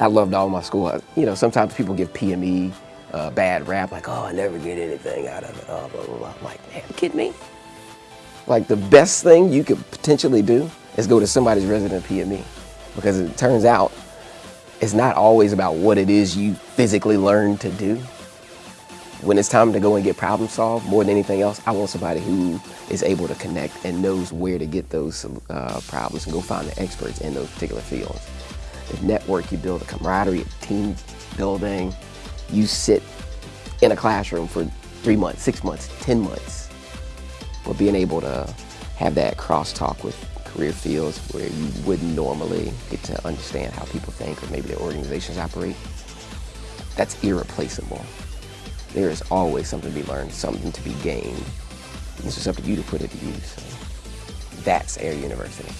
I loved all my school. You know, sometimes people give PME uh, bad rap, like, oh, I never get anything out of it, oh, blah, blah, blah. I'm like, man, you kidding me? Like, the best thing you could potentially do is go to somebody's resident PME because it turns out it's not always about what it is you physically learn to do. When it's time to go and get problem solved, more than anything else, I want somebody who is able to connect and knows where to get those uh, problems and go find the experts in those particular fields. The network you build, the camaraderie, team building, you sit in a classroom for three months, six months, 10 months, but being able to have that crosstalk with career fields where you wouldn't normally get to understand how people think or maybe their organizations operate, that's irreplaceable. There is always something to be learned, something to be gained. It's just up to you to put it to use. So that's Air University.